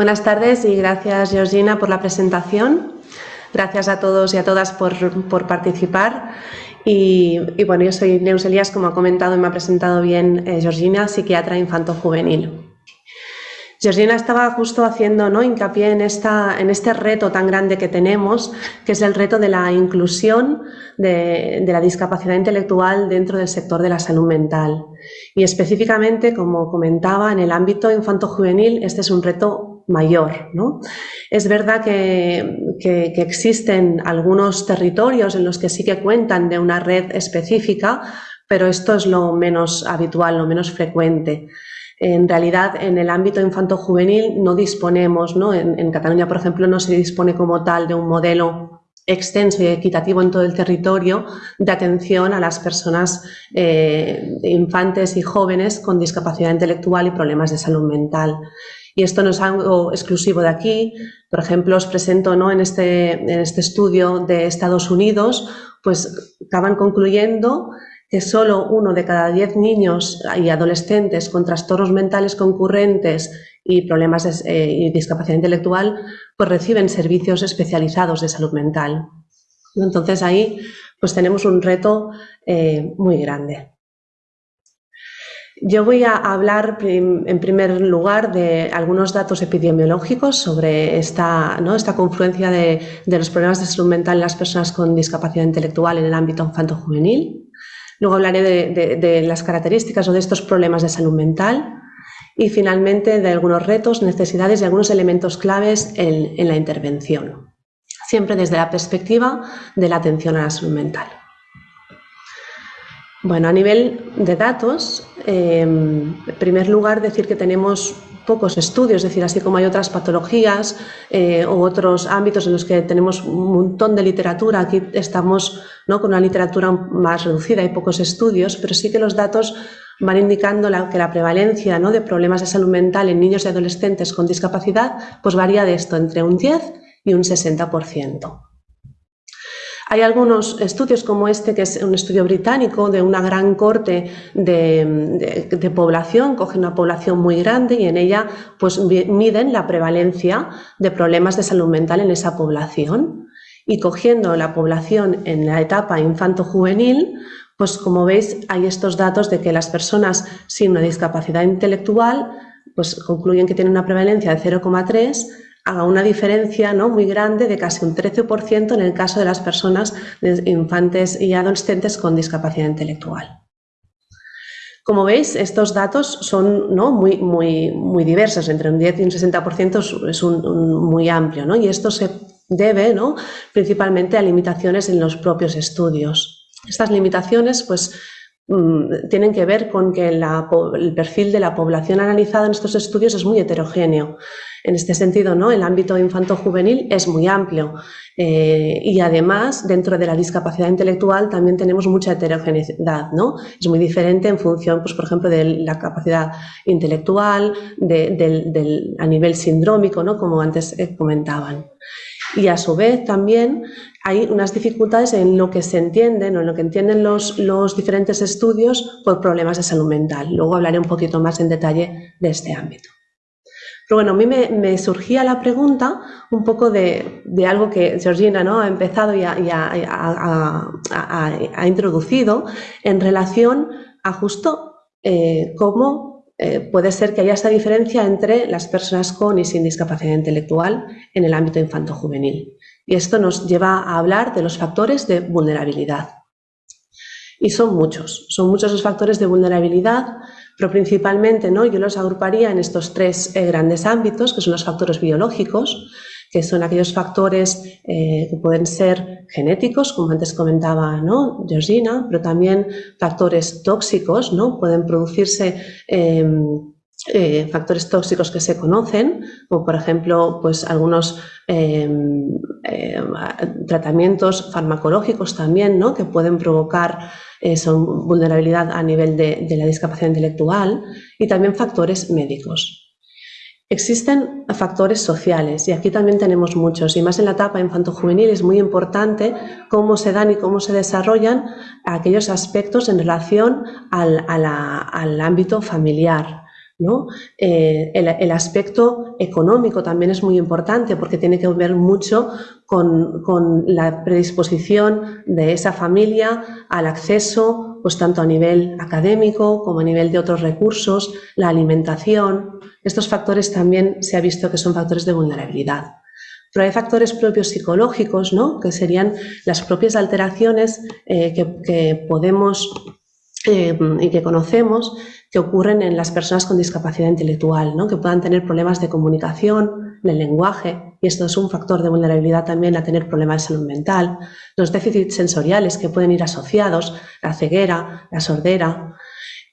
Buenas tardes y gracias Georgina por la presentación. Gracias a todos y a todas por, participar. Y, bueno, yo soy Neus Elías, como ha comentado y me ha presentado bien eh, Georgina, psiquiatra infanto-juvenil. Georgina estaba justo haciendo ¿no? hincapié en, esta, en este reto tan grande que tenemos, que es el reto de la inclusión de, la discapacidad intelectual dentro del sector de la salud mental. Y específicamente, como comentaba, en el ámbito infanto-juvenil este es un reto mayor. ¿no? Es verdad que, existen algunos territorios en los que sí que cuentan de una red específica, pero esto es lo menos habitual, lo menos frecuente. En realidad, en el ámbito infanto-juvenil no disponemos, ¿no? En, Cataluña, por ejemplo, no se dispone como tal de un modelo extenso y equitativo en todo el territorio de atención a las personas eh, infantes y jóvenes con discapacidad intelectual y problemas de salud mental. Y esto no es algo exclusivo de aquí. Por ejemplo, os presento ¿no? en, este, en este estudio de Estados Unidos, pues acaban concluyendo que solo uno de cada diez niños y adolescentes con trastornos mentales concurrentes y problemas de, eh, y discapacidad intelectual pues reciben servicios especializados de salud mental. Entonces ahí pues tenemos un reto eh, muy grande. Yo voy a hablar en primer lugar de algunos datos epidemiológicos sobre esta, ¿no? esta confluencia de, de, los problemas de salud mental en las personas con discapacidad intelectual en el ámbito infanto-juvenil. Luego hablaré de, las características o de estos problemas de salud mental y finalmente de algunos retos, necesidades y algunos elementos claves en, la intervención, siempre desde la perspectiva de la atención a la salud mental. Bueno, a nivel de datos, eh, en primer lugar decir que tenemos pocos estudios, es decir, así como hay otras patologías eh, u otros ámbitos en los que tenemos un montón de literatura, aquí estamos ¿no? con una literatura más reducida, hay pocos estudios, pero sí que los datos van indicando que la prevalencia ¿no? de problemas de salud mental en niños y adolescentes con discapacidad pues varía de esto entre un 10 y un 60%. Hay algunos estudios como este, que es un estudio británico de una gran corte de, población, cogen una población muy grande y en ella pues, miden la prevalencia de problemas de salud mental en esa población. Y cogiendo la población en la etapa infanto-juvenil, pues como veis hay estos datos de que las personas sin una discapacidad intelectual pues concluyen que tienen una prevalencia de 0,3 haga una diferencia ¿no? muy grande de casi un 13% en el caso de las personas infantes y adolescentes con discapacidad intelectual. Como veis, estos datos son ¿no? muy, muy, muy diversos, entre un 10 y un 60% es un, muy amplio, ¿no? y esto se debe ¿no? principalmente a limitaciones en los propios estudios. Estas limitaciones pues, tienen que ver con que el perfil de la población analizada en estos estudios es muy heterogéneo. En este sentido, ¿no? el ámbito infanto-juvenil es muy amplio eh, y además dentro de la discapacidad intelectual también tenemos mucha heterogeneidad. ¿no? Es muy diferente en función, pues, por ejemplo, de la capacidad intelectual, a nivel sindrómico, ¿no? como antes eh, comentaban. Y a su vez también hay unas dificultades en lo que se entienden o en lo que entienden los, diferentes estudios por problemas de salud mental. Luego hablaré un poquito más en detalle de este ámbito. Pero bueno, a mí me, surgía la pregunta un poco de, algo que Georgina ¿no? ha empezado y, ha, introducido en relación a justo eh, cómo eh, puede ser que haya esta diferencia entre las personas con y sin discapacidad intelectual en el ámbito infanto-juvenil. Y esto nos lleva a hablar de los factores de vulnerabilidad. Y son muchos, son muchos los factores de vulnerabilidad pero principalmente ¿no? yo los agruparía en estos tres eh, grandes ámbitos, que son los factores biológicos, que son aquellos factores eh, que pueden ser genéticos, como antes comentaba ¿no? Georgina, pero también factores tóxicos, ¿no? pueden producirse em, eh, factores tóxicos que se conocen, como por ejemplo pues algunos em, tratamientos farmacológicos también, ¿no? que pueden provocar eh, son vulnerabilidad a nivel de, la discapacidad intelectual y también factores médicos. Existen factores sociales y aquí también tenemos muchos y más en la etapa infanto-juvenil es muy importante cómo se dan y cómo se desarrollan aquellos aspectos en relación al, ámbito familiar. ¿no? Eh, el, aspecto económico también es muy importante porque tiene que ver mucho con, con, la predisposición de esa familia al acceso, pues tanto a nivel académico como a nivel de otros recursos, la alimentación. Estos factores también se ha visto que son factores de vulnerabilidad. Pero hay factores propios psicológicos, ¿no? que serían las propias alteraciones eh, que, podemos eh, y que conocemos que ocurren en las personas con discapacidad intelectual, ¿no? que puedan tener problemas de comunicación, de lenguaje, y esto es un factor de vulnerabilidad también a tener problemas de salud mental, los déficits sensoriales que pueden ir asociados, la ceguera, la sordera,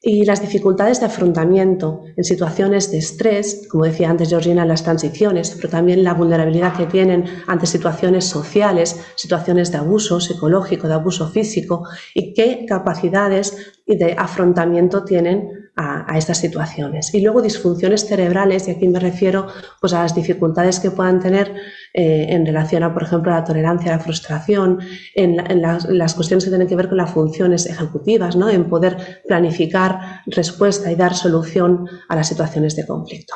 y las dificultades de afrontamiento en situaciones de estrés, como decía antes Georgina, las transiciones, pero también la vulnerabilidad que tienen ante situaciones sociales, situaciones de abuso psicológico, de abuso físico y qué capacidades de afrontamiento tienen a, estas situaciones. Y luego disfunciones cerebrales, y aquí me refiero pues, a las dificultades que puedan tener eh, en relación a, por ejemplo, la tolerancia a la frustración, en, las, cuestiones que tienen que ver con las funciones ejecutivas, ¿no? en poder planificar respuesta y dar solución a las situaciones de conflicto.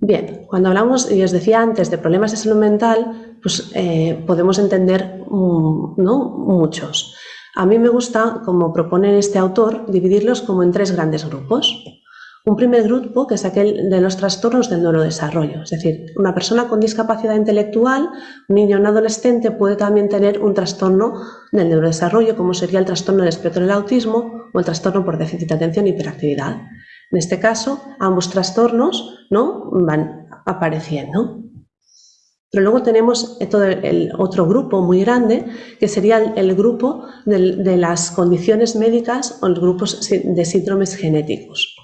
Bien, cuando hablamos, y os decía antes, de problemas de salud mental, pues eh, podemos entender mm, ¿no? muchos. A mí me gusta, como propone este autor, dividirlos como en tres grandes grupos. Un primer grupo, que es aquel de los trastornos del neurodesarrollo, es decir, una persona con discapacidad intelectual, un niño o un adolescente puede también tener un trastorno del neurodesarrollo, como sería el trastorno del espectro del autismo o el trastorno por déficit de atención y hiperactividad. En este caso, ambos trastornos ¿no? van apareciendo. Pero luego tenemos el otro grupo muy grande, que sería el, grupo de, las condiciones médicas o los grupos de síndromes genéticos.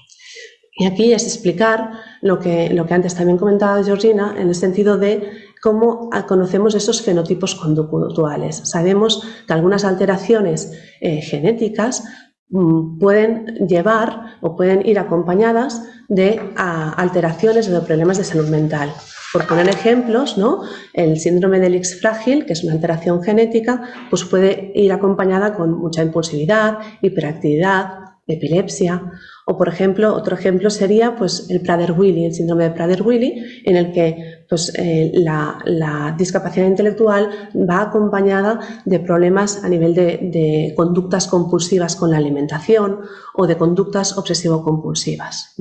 Y aquí es explicar lo que, antes también comentaba Georgina, en el sentido de cómo conocemos esos fenotipos conductuales. Sabemos que algunas alteraciones eh, genéticas mm, pueden llevar o pueden ir acompañadas de alteraciones o de problemas de salud mental. Por poner ejemplos, ¿no? el síndrome del X frágil, que es una alteración genética, pues puede ir acompañada con mucha impulsividad, hiperactividad, epilepsia. O, por ejemplo, otro ejemplo sería pues, el Prader-Willi, el síndrome de Prader-Willi, en el que pues, eh, la, discapacidad intelectual va acompañada de problemas a nivel de, de conductas compulsivas con la alimentación o de conductas obsesivo-compulsivas.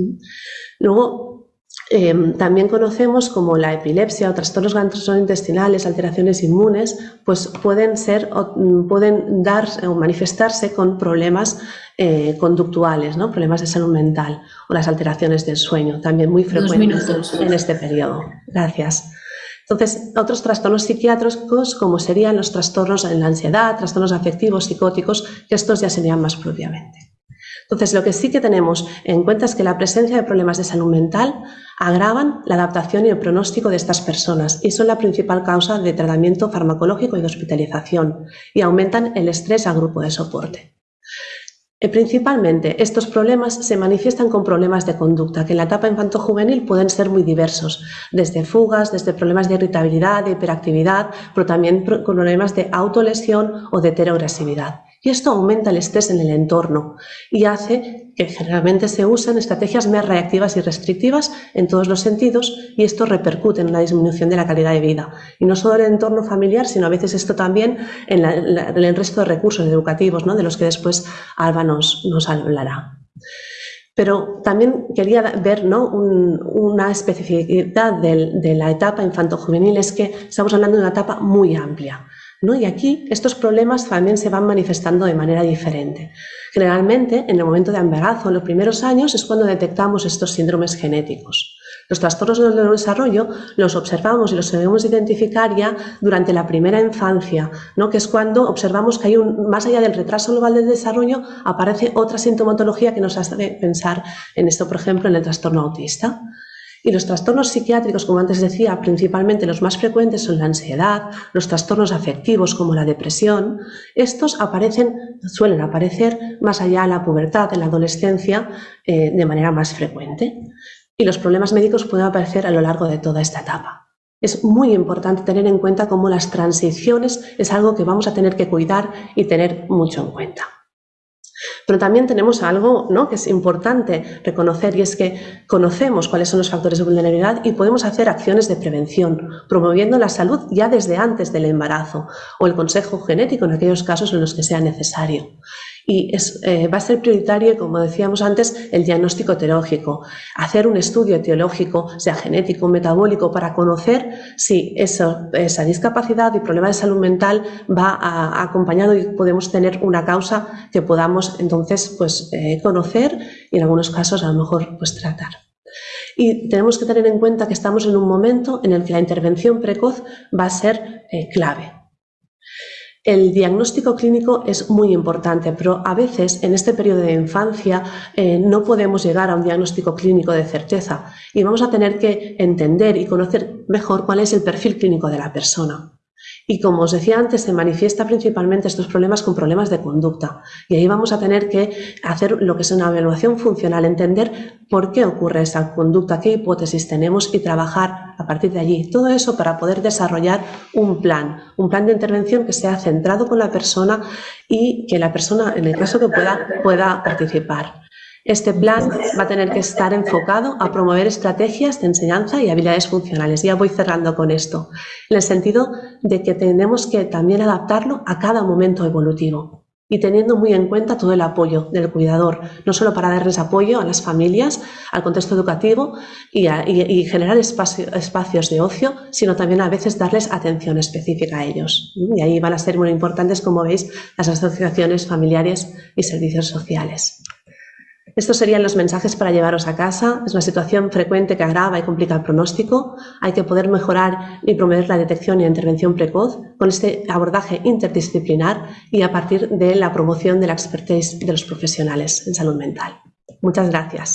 Luego, Em, también conocemos como la epilepsia o trastornos gastrointestinales, alteraciones inmunes, pues pueden ser mm, pueden dar o manifestarse con problemas eh, conductuales, ¿no? problemas de salud mental o las alteraciones del sueño, también muy frecuentes en este periodo. Gracias. Entonces, otros trastornos psiquiátricos como serían los trastornos en la ansiedad, trastornos afectivos, psicóticos, que estos ya serían más propiamente. Entonces, lo que sí que tenemos en cuenta es que la presencia de problemas de salud mental agravan la adaptación y el pronóstico de estas personas y son la principal causa de tratamiento farmacológico y de hospitalización y aumentan el estrés al grupo de soporte. Eh, principalmente, estos problemas se manifiestan con problemas de conducta, que en la etapa infanto-juvenil pueden ser muy diversos, desde fugas, desde problemas de irritabilidad, de hiperactividad, pero también problemas de autolesión o de heteroagresividad. Y esto aumenta el estrés en el entorno y hace que generalmente se usen estrategias más reactivas y restrictivas en todos los sentidos y esto repercute en una disminución de la calidad de vida. Y no solo en el entorno familiar, sino a veces esto también en, el resto de recursos educativos, ¿no? de los que después Alba nos, hablará. Pero también quería ver ¿no? una especificidad de la etapa infanto-juvenil, es que estamos hablando de una etapa muy amplia. Y aquí estos problemas también se van manifestando de manera diferente. Generalmente, en el momento de embarazo, en los primeros años, es cuando detectamos estos síndromes genéticos. Los trastornos del neurodesarrollo los observamos y los debemos identificar ya durante la primera infancia, ¿no? que es cuando observamos que hay un, más allá del retraso global del desarrollo, aparece otra sintomatología que nos hace pensar en esto, por ejemplo, en el trastorno autista. Y los trastornos psiquiátricos, como antes decía, principalmente los más frecuentes son la ansiedad, los trastornos afectivos como la depresión. Estos aparecen, suelen aparecer más allá de la pubertad, en la adolescencia, eh, de manera más frecuente. Y los problemas médicos pueden aparecer a lo largo de toda esta etapa. Es muy importante tener en cuenta cómo las transiciones es algo que vamos a tener que cuidar y tener mucho en cuenta. Pero también tenemos algo ¿no? que es importante reconocer y es que conocemos cuáles son los factores de vulnerabilidad y podemos hacer acciones de prevención, promoviendo la salud ya desde antes del embarazo o el consejo genético en aquellos casos en los que sea necesario y eh, va a ser prioritario, como decíamos antes, el diagnóstico etiológico, hacer un estudio etiológico, sea genético o metabólico, para conocer si esa discapacidad y problema de salud mental va acompañado y podemos tener una causa que podamos entonces pues, eh, conocer y en algunos casos a lo mejor pues, tratar. Y tenemos que tener en cuenta que estamos en un momento en el que la intervención precoz va a ser eh, clave. El diagnóstico clínico es muy importante, pero a veces en este periodo de infancia eh, no podemos llegar a un diagnóstico clínico de certeza y vamos a tener que entender y conocer mejor cuál es el perfil clínico de la persona. Y como os decía antes, se manifiesta principalmente estos problemas con problemas de conducta. Y ahí vamos a tener que hacer lo que es una evaluación funcional, entender por qué ocurre esa conducta, qué hipótesis tenemos y trabajar a partir de allí. Todo eso para poder desarrollar un plan, un plan de intervención que sea centrado con la persona y que la persona, en el caso que pueda, pueda participar. Este plan va a tener que estar enfocado a promover estrategias de enseñanza y habilidades funcionales. Ya voy cerrando con esto, en el sentido de que tenemos que también adaptarlo a cada momento evolutivo y teniendo muy en cuenta todo el apoyo del cuidador, no solo para darles apoyo a las familias, al contexto educativo y, generar espacios de ocio, sino también a veces darles atención específica a ellos. Y ahí van a ser muy importantes, como veis, las asociaciones familiares y servicios sociales. Estos serían los mensajes para llevaros a casa. Es una situación frecuente que agrava y complica el pronóstico. Hay que poder mejorar y promover la detección y la intervención precoz con este abordaje interdisciplinar y a partir de la promoción de la expertise de los profesionales en salud mental. Muchas gracias.